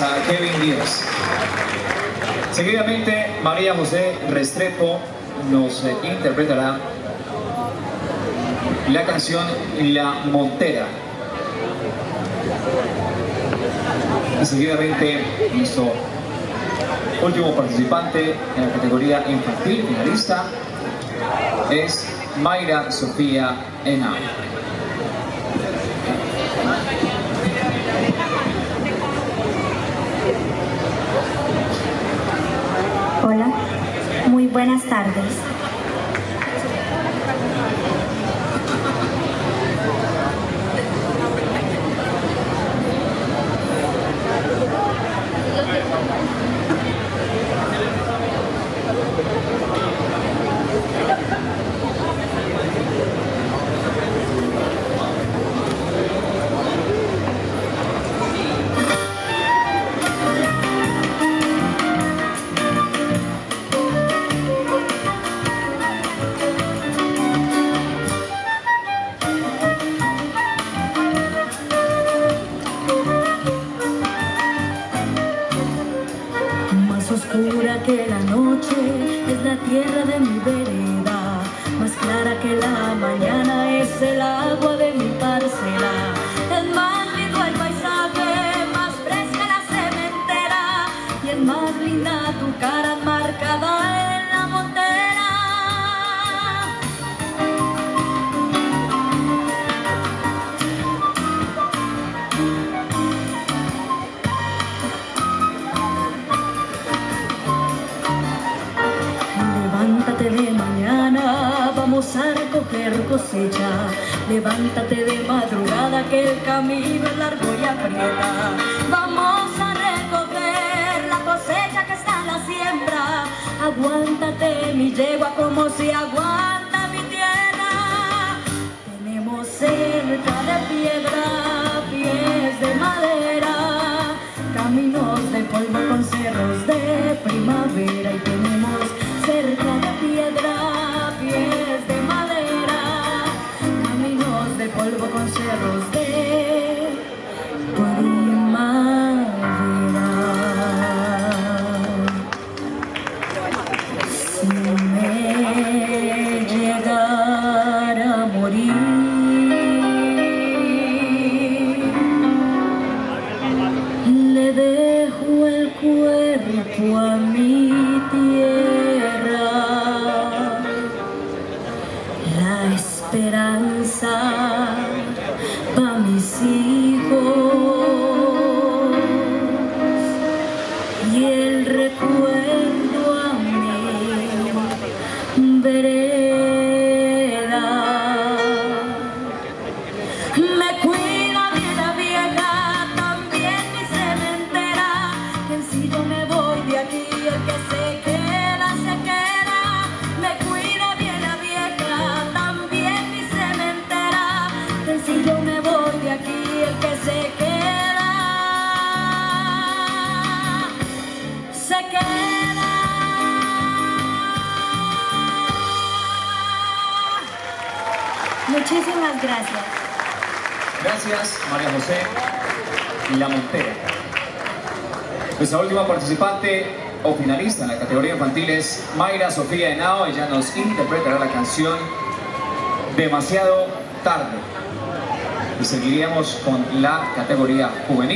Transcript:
a Kevin Díaz. Seguidamente, María José Restrepo nos eh, interpretará la canción La Montera. Y seguidamente, nuestro último participante en la categoría infantil finalista es Mayra Sofía Ena. Buenas tardes. Que la noche es la tierra de mi vereda. Más clara que la mañana es el agua vamos a recoger cosecha. Levántate de madrugada que el camino es largo y aprieta. Vamos a recoger la cosecha que está en la siembra. Aguántate mi yegua como si aguanta mi tierra. Tenemos cerca de piedra, pies de madera, dejo el cuerpo a mi tierra. La esperanza pa' mis hijos Muchísimas gracias. Gracias, María José La Montera. Nuestra última participante o finalista en la categoría infantil es Mayra Sofía Henao. Ella nos interpretará la canción Demasiado Tarde. Y seguiríamos con la categoría juvenil.